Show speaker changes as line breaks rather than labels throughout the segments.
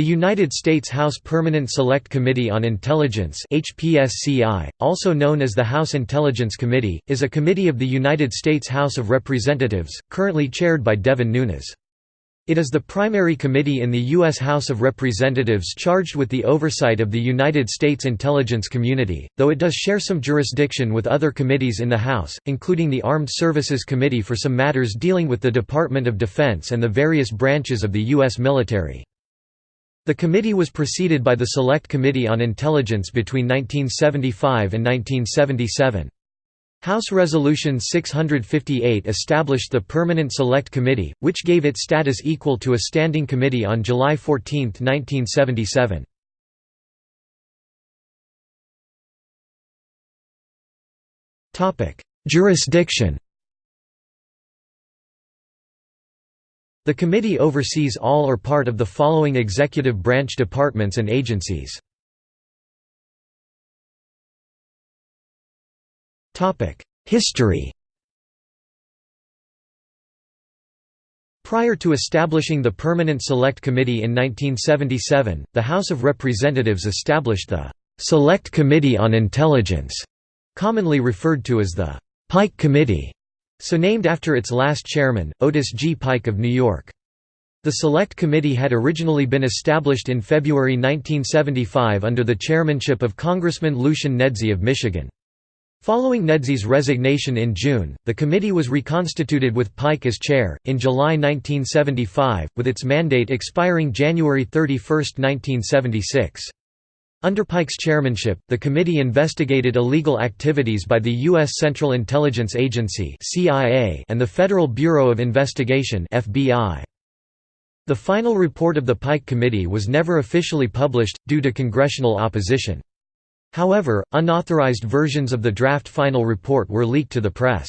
The United States House Permanent Select Committee on Intelligence HPSCI, also known as the House Intelligence Committee, is a committee of the United States House of Representatives, currently chaired by Devin Nunes. It is the primary committee in the U.S. House of Representatives charged with the oversight of the United States intelligence community, though it does share some jurisdiction with other committees in the House, including the Armed Services Committee for some matters dealing with the Department of Defense and the various branches of the U.S. military. The committee was preceded by the Select Committee on Intelligence between 1975 and 1977. House Resolution 658 established the Permanent Select Committee, which gave it status equal to a standing committee on July 14, 1977. Jurisdiction The committee oversees all or part of the following executive branch departments and agencies. History Prior to establishing the Permanent Select Committee in 1977, the House of Representatives established the «Select Committee on Intelligence», commonly referred to as the «Pike Committee», so named after its last chairman, Otis G. Pike of New York. The Select Committee had originally been established in February 1975 under the chairmanship of Congressman Lucian Nedzi of Michigan. Following Nedzi's resignation in June, the committee was reconstituted with Pike as chair, in July 1975, with its mandate expiring January 31, 1976. Under Pike's chairmanship, the committee investigated illegal activities by the U.S. Central Intelligence Agency and the Federal Bureau of Investigation. The final report of the Pike Committee was never officially published, due to congressional opposition. However, unauthorized versions of the draft final report were leaked to the press.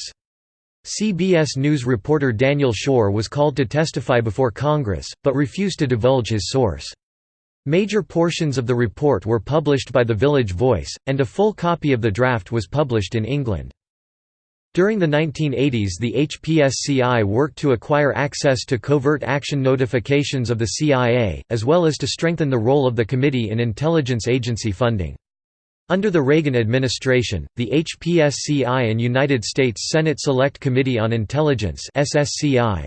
CBS News reporter Daniel Schorr was called to testify before Congress, but refused to divulge his source. Major portions of the report were published by The Village Voice, and a full copy of the draft was published in England. During the 1980s the HPSCI worked to acquire access to covert action notifications of the CIA, as well as to strengthen the role of the committee in intelligence agency funding. Under the Reagan administration, the HPSCI and United States Senate Select Committee on Intelligence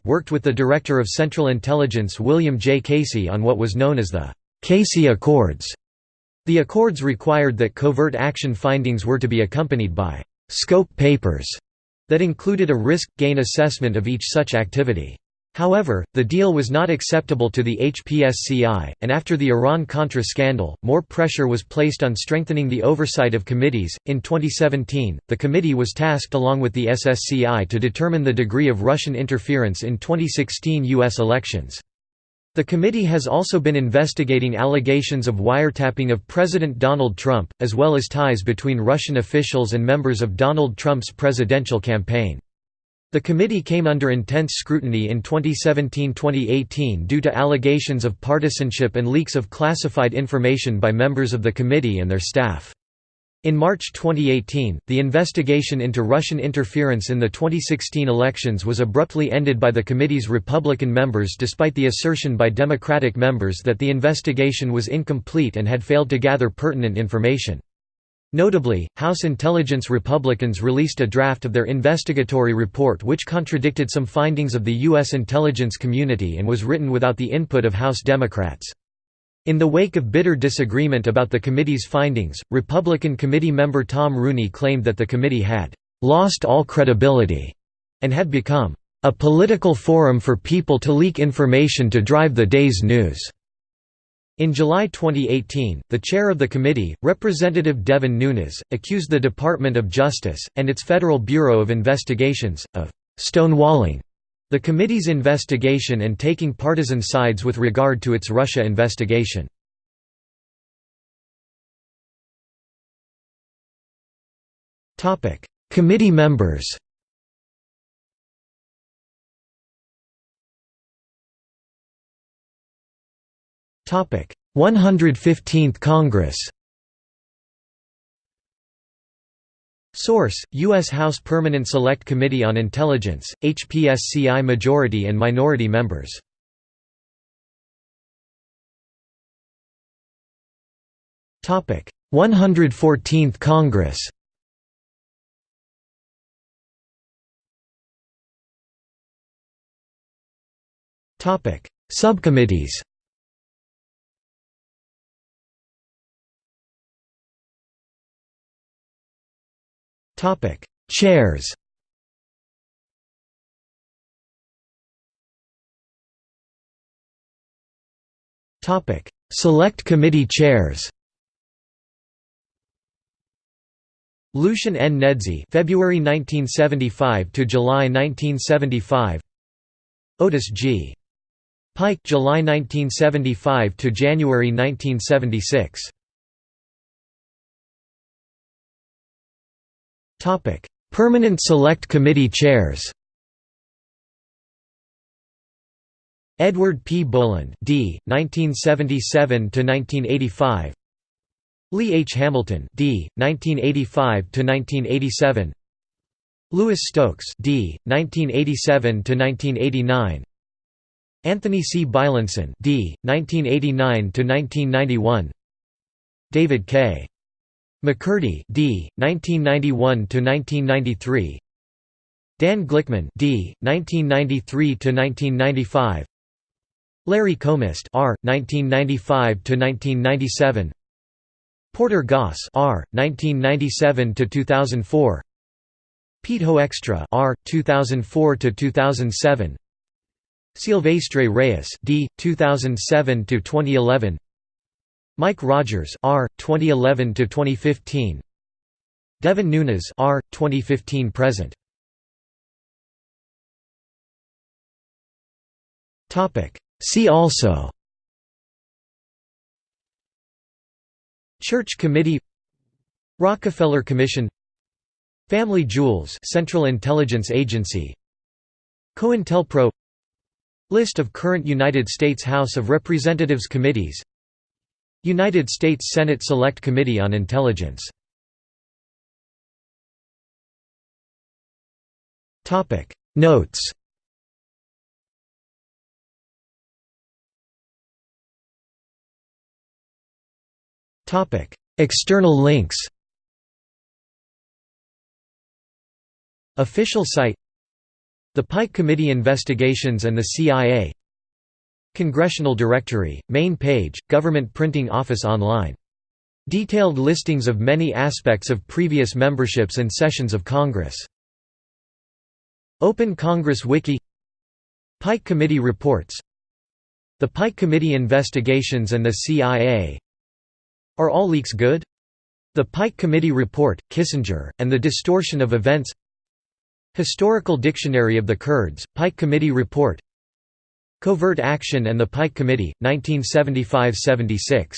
worked with the Director of Central Intelligence William J. Casey on what was known as the Casey Accords. The accords required that covert action findings were to be accompanied by «scope papers» that included a risk-gain assessment of each such activity. However, the deal was not acceptable to the HPSCI, and after the Iran-Contra scandal, more pressure was placed on strengthening the oversight of committees. In 2017, the committee was tasked along with the SSCI to determine the degree of Russian interference in 2016 U.S. elections. The committee has also been investigating allegations of wiretapping of President Donald Trump, as well as ties between Russian officials and members of Donald Trump's presidential campaign. The committee came under intense scrutiny in 2017–2018 due to allegations of partisanship and leaks of classified information by members of the committee and their staff. In March 2018, the investigation into Russian interference in the 2016 elections was abruptly ended by the committee's Republican members despite the assertion by Democratic members that the investigation was incomplete and had failed to gather pertinent information. Notably, House Intelligence Republicans released a draft of their investigatory report which contradicted some findings of the U.S. intelligence community and was written without the input of House Democrats. In the wake of bitter disagreement about the committee's findings, Republican committee member Tom Rooney claimed that the committee had «lost all credibility» and had become «a political forum for people to leak information to drive the day's news». In July 2018, the chair of the committee, Representative Devin Nunes, accused the Department of Justice, and its Federal Bureau of Investigations, of «stonewalling» The committee's investigation and taking partisan sides with regard to its Russia investigation. Committee members Topic 115th Congress Source: U.S. House Permanent Select Committee on Intelligence, HPSCI Majority and Minority Members Topic: 114th Congress. Topic: Subcommittees. Topic: Chairs. Topic: Select Committee Chairs. Lucian N. Nedzi February 1975 to July 1975 Otis G. Pike July 1975 to January 1976 Topic Permanent Select Committee Chairs Edward P. Boland, D. 1977 to 1985. Lee H. Hamilton, D. 1985 to 1987. Louis Stokes, D. 1987 to 1989. Anthony C. Beilenson, D. 1989 to 1991. David K. McCurdy, D. 1991 to 1993. Dan Glickman, D. 1993 to 1995. Larry Combest R 1995 to 1997 Porter Goss R 1997 to 2004 Pete Hoekstra R 2004 to 2007 Silvestre Reyes D 2007 to 2011 Mike Rogers R 2011 to 2015 Devin Nunes R 2015 present. Topic. See also. Church Committee. Rockefeller Commission. Family Jewels Central Intelligence Agency. COINTELPRO. List of current United States House of Representatives committees United States Senate Select Committee on Intelligence. Notes. External links. Official site. The Pike Committee Investigations and the CIA Congressional Directory, main page, Government Printing Office Online. Detailed listings of many aspects of previous memberships and sessions of Congress. Open Congress Wiki Pike Committee Reports The Pike Committee Investigations and the CIA are all leaks good? The Pike Committee Report, Kissinger, and the Distortion of Events Historical Dictionary of the Kurds, Pike Committee Report Covert Action and the Pike Committee, 1975–76